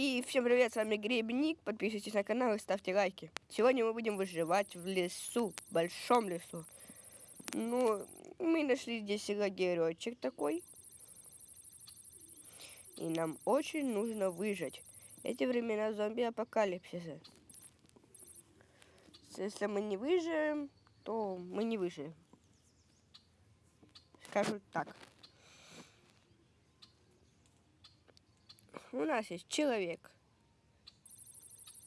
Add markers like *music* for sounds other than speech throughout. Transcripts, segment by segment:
И всем привет, с вами Грибник. Подписывайтесь на канал и ставьте лайки. Сегодня мы будем выживать в лесу, в большом лесу. Ну, мы нашли здесь лагеречек такой. И нам очень нужно выжить. Эти времена зомби-апокалипсиса. Если мы не выживем, то мы не выживем. Скажу так. У нас есть человек.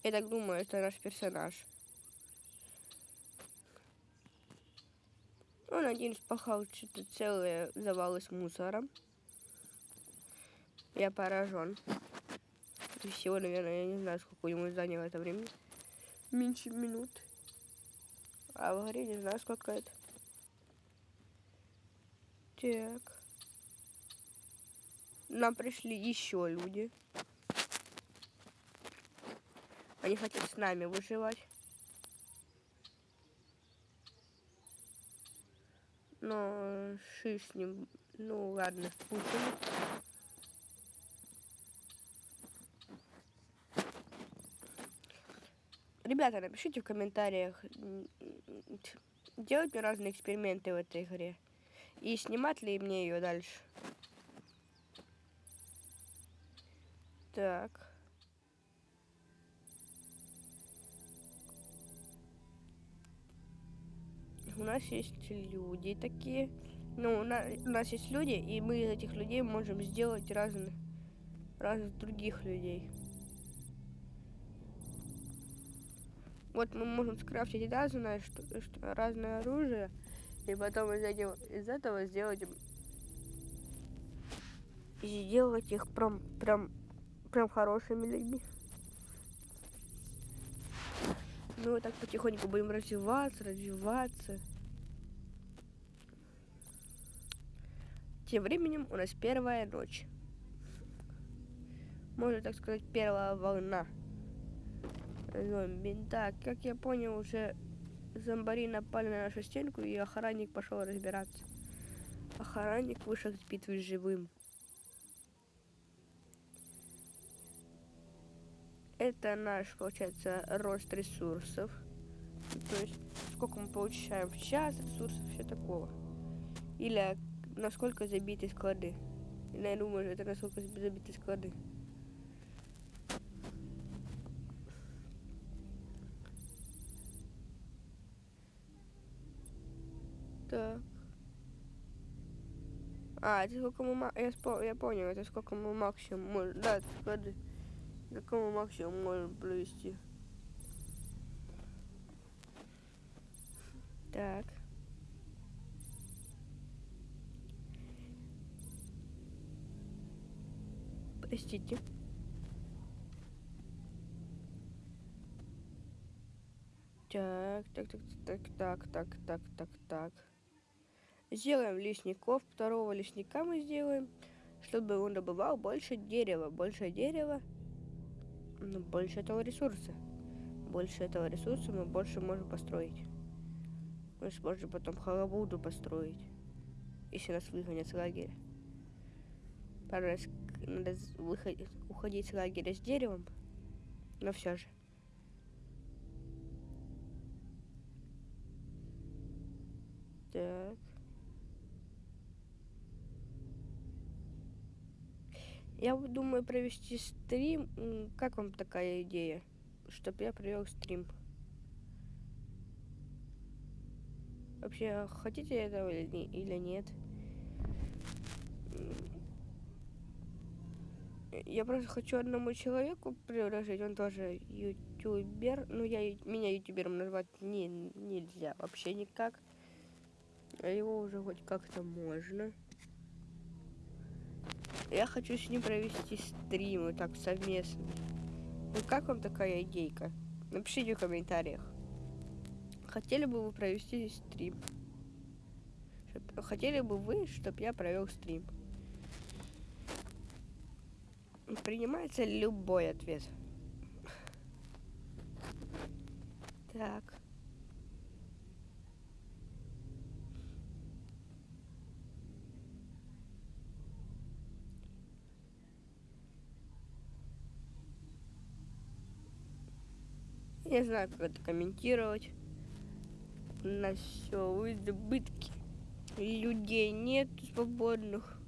Я так думаю, это наш персонаж. Он один спахал что-то целые завалы с мусором. Я поражен. Всего, наверное, я не знаю, сколько ему заняло это время. Меньше минут. А в игре не знаю, сколько это. Так. Нам пришли еще люди. Они хотят с нами выживать. Но шиш с ним. Ну ладно, пустим. Ребята, напишите в комментариях, делать мне разные эксперименты в этой игре. И снимать ли мне ее дальше. Так. У нас есть люди такие. Ну, у нас, у нас есть люди, и мы из этих людей можем сделать разных, разных других людей. Вот мы можем скрафтить разное, что, что, разное оружие, и потом из, этого, из этого сделать сделать их прям, прям прям хорошими людьми. Мы вот так потихоньку будем развиваться, развиваться. Тем временем у нас первая ночь. Можно так сказать, первая волна зомби. Так, как я понял, уже зомбари напали на нашу стенку, и охранник пошел разбираться. Охранник вышел с битвы живым. Это наш, получается, рост ресурсов. То есть, сколько мы получаем в час ресурсов, все такого. Или насколько забиты склады. Я думаю, это насколько забиты склады. Так. А, это сколько мы... Я, я понял, это сколько мы максимум... Да, склады. Какому максимум можем провести? Так. Простите. Так, так, так, так, так, так, так, так, так. Сделаем лесников. Второго лесника мы сделаем, чтобы он добывал больше дерева. Больше дерева ну, больше этого ресурса. Больше этого ресурса мы больше можем построить. Мы сможем потом халабуду построить, если нас выгонят с лагеря. Пару раз надо выходить, уходить с лагеря с деревом, но все же. Так. Я думаю провести стрим. Как вам такая идея? Чтоб я провел стрим. Вообще, хотите этого или нет? Я просто хочу одному человеку предложить, он тоже ютубер. Ну, я меня ютубером назвать не, нельзя вообще никак. А его уже хоть как-то можно. Я хочу с ним провести стрим, вот так совместно. Ну как вам такая идейка? Напишите в комментариях. Хотели бы вы провести стрим? Хотели бы вы, чтобы я провел стрим? Принимается любой ответ. Так. Не знаю, как это комментировать. У нас все в избытке. Людей нет свободных.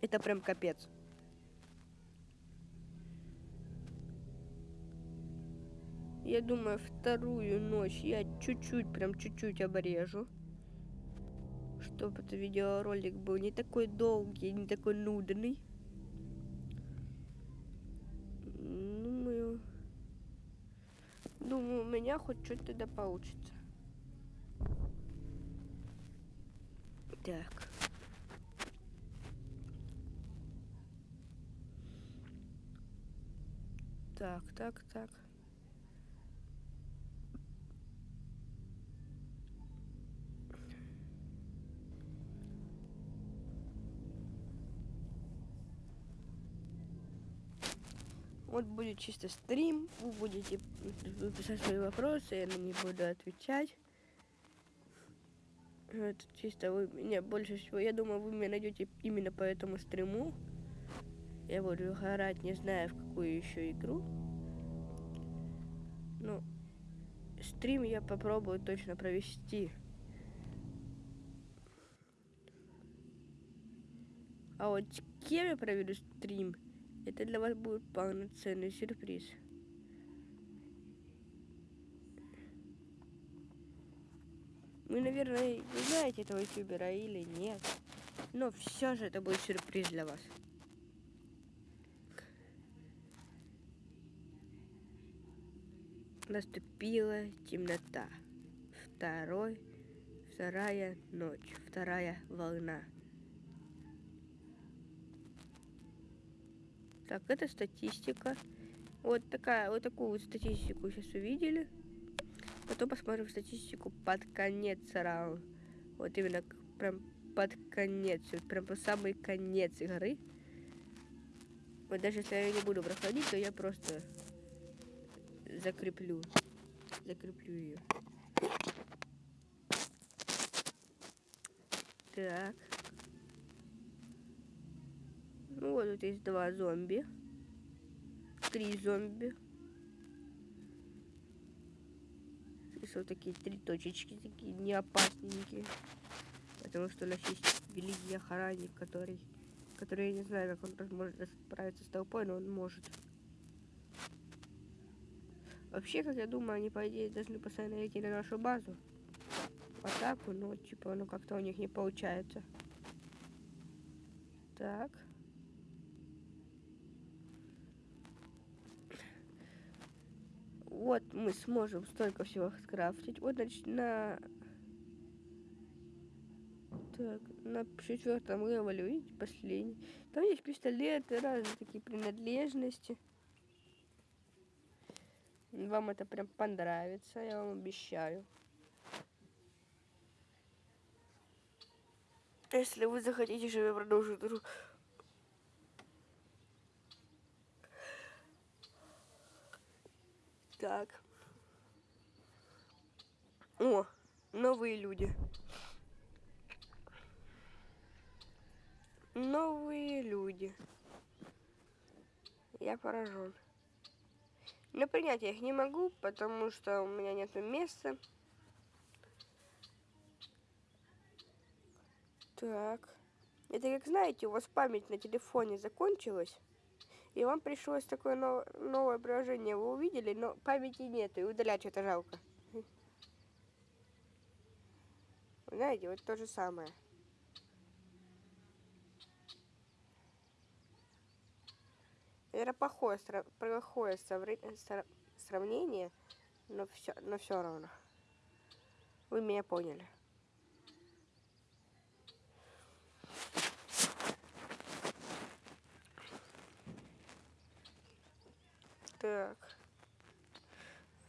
Это прям капец. Я думаю, вторую ночь я чуть-чуть, прям чуть-чуть обрежу. Чтобы это видеоролик был не такой долгий, не такой нудный. Думаю, думаю, у меня хоть что-то тогда получится. Так. Так, так, так. Вот будет чисто стрим, вы будете писать свои вопросы, я на них буду отвечать. Это чисто вы меня больше всего, я думаю, вы меня найдете именно по этому стриму. Я буду играть, не знаю в какую еще игру. Ну, стрим я попробую точно провести. А вот кем я проведу стрим, это для вас будет полноценный сюрприз. Вы, наверное, не знаете этого ютубера или нет. Но все же это будет сюрприз для вас. Наступила темнота. Второй, вторая ночь, вторая волна. Так, это статистика. Вот такая, вот такую вот статистику сейчас увидели. Потом посмотрим статистику под конец раунда. Вот именно прям под конец, вот прям по самый конец игры. Вот даже если я не буду проходить, то я просто закреплю. Закреплю ее. Так. Ну вот тут есть два зомби. Три зомби. Здесь вот такие три точечки, такие не опасненькие. Потому что у нас есть великий охранник, который... Который, я не знаю, как он может справиться с толпой, но он может. Вообще, как я думаю, они, по идее, должны постоянно идти на нашу базу. В атаку, но, типа, ну, как-то у них не получается. Так. Вот мы сможем столько всего скрафтить. Вот, значит, на... Так, на четвертом левеле, видите, последний. Там есть пистолеты, разные такие принадлежности. Вам это прям понравится, я вам обещаю. Если вы захотите, чтобы я продолжил Так. О, новые люди. Новые люди. Я поражен. Но принять я их не могу, потому что у меня нет места. Так. Это как знаете, у вас память на телефоне закончилась. И вам пришлось такое новое, приложение, вы увидели, но памяти нет, и удалять что-то жалко. Знаете, вот то же самое. Это плохое, плохое сравнение, но все, но все равно. Вы меня поняли. Так.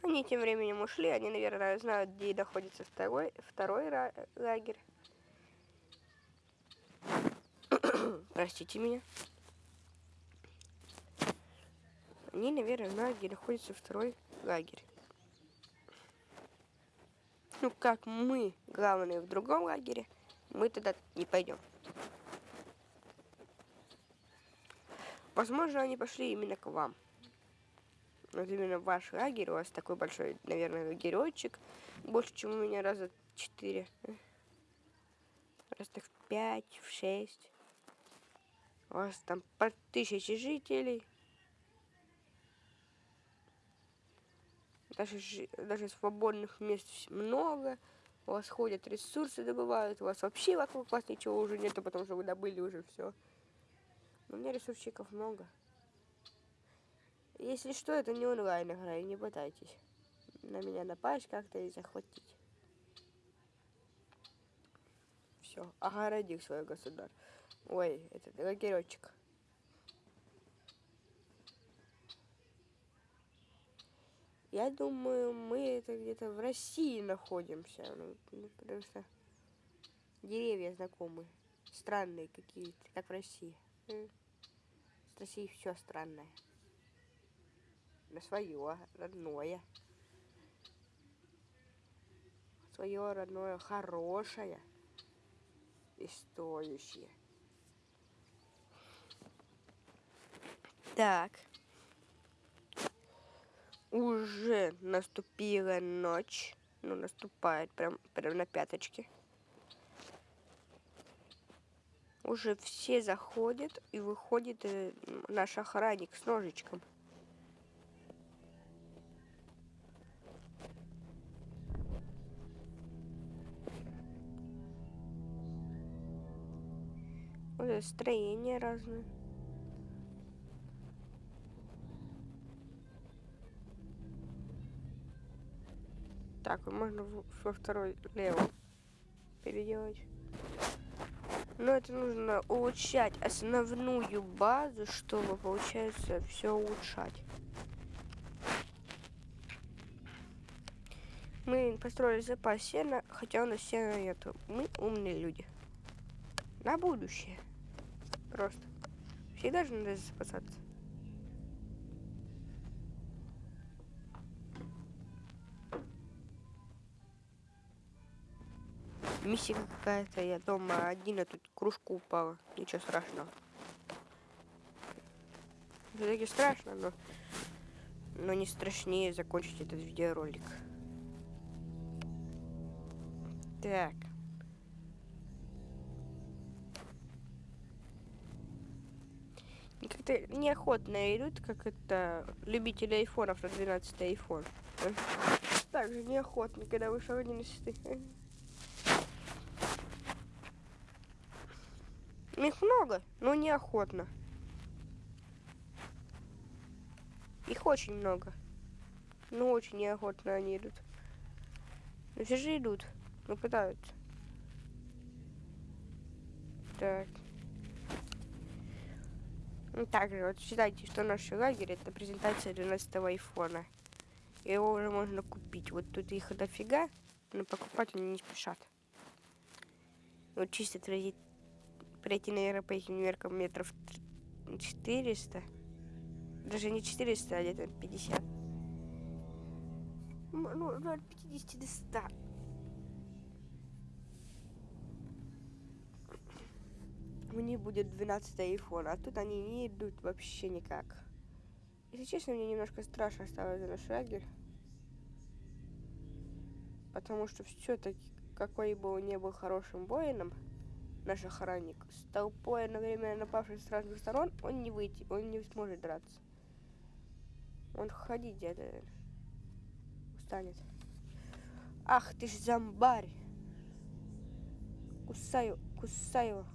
Они тем временем ушли. Они, наверное, знают, где находится второй, второй лагерь. *coughs* Простите меня. Они, наверное, знают, где находится второй лагерь. Ну, как мы, главные, в другом лагере, мы туда не пойдем. Возможно, они пошли именно к вам. Вот именно ваш лагерь. У вас такой большой, наверное, лагеречек. Больше, чем у меня раза четыре. Раз так в пять, в шесть. У вас там по тысяче жителей. Даже, даже свободных мест много. У вас ходят ресурсы, добывают. У вас вообще вокруг вас ничего уже нету, потому что вы добыли уже все. У меня ресурсчиков много. Если что, это не онлайн игра, и не пытайтесь на меня напасть как-то и захватить. Все, огородил свой государь. Ой, этот лагеречек. Я думаю, мы это где-то в России находимся. Ну, ну, потому что деревья знакомые. Странные какие-то, как в России. С Россией все странное. На свое, родное. Свое родное, хорошее и стоящее. Так уже наступила ночь. Ну, наступает прям, прям на пяточке. Уже все заходят, и выходит э, наш охранник с ножичком. Вот строения разные. Так, можно во второй лево переделать. Но это нужно улучшать основную базу, чтобы, получается, все улучшать. Мы построили запас сена, хотя у нас сена нету. Мы умные люди. На будущее. Просто. Всегда же надо запасаться. Миссия какая-то, я дома один, а тут кружку упала. Ничего страшного. Все-таки страшно, но, но не страшнее закончить этот видеоролик. Так. Как-то неохотно идут, как это любители айфонов на 12 айфон. Так же неохотно, когда вышел 11. Их много, но неохотно. Их очень много. Но очень неохотно они идут. Но все же идут. Но пытаются. Так. Ну, также, вот считайте, что наш лагерь это презентация 12 айфона. Его уже можно купить. Вот тут их дофига, но покупать они не спешат. Вот чисто тратить пройти, наверное, по этим меркам метров 400. Даже не 400, а где-то 50. Ну, от 50 до 100. Мне будет 12 iPhone, а тут они не идут вообще никак. Если честно, мне немножко страшно стало за наш лагерь. Потому что все-таки какой бы он ни был хорошим воином, наш охранник. С толпой одновременно напавшей с разных сторон, он не выйти, он не сможет драться. Он ходить где-то устанет. Ах ты ж зомбарь! Кусаю, кусаю.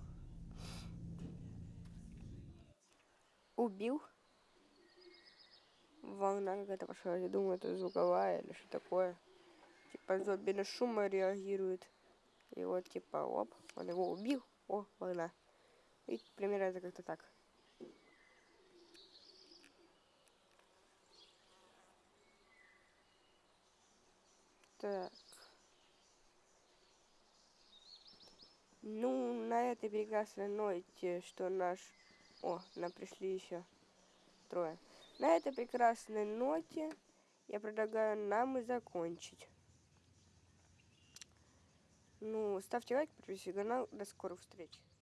Убил. Волна какая-то пошла. Я думаю, это звуковая или что такое. Типа зомби на шум реагирует. И вот типа, оп, он его убил. О, волна. И примерно это как-то так. Так. Ну, на этой прекрасной ноте, что наш... О, нам пришли еще трое. На этой прекрасной ноте я предлагаю нам и закончить. Ну, ставьте лайк, подписывайтесь на канал. До скорых встреч.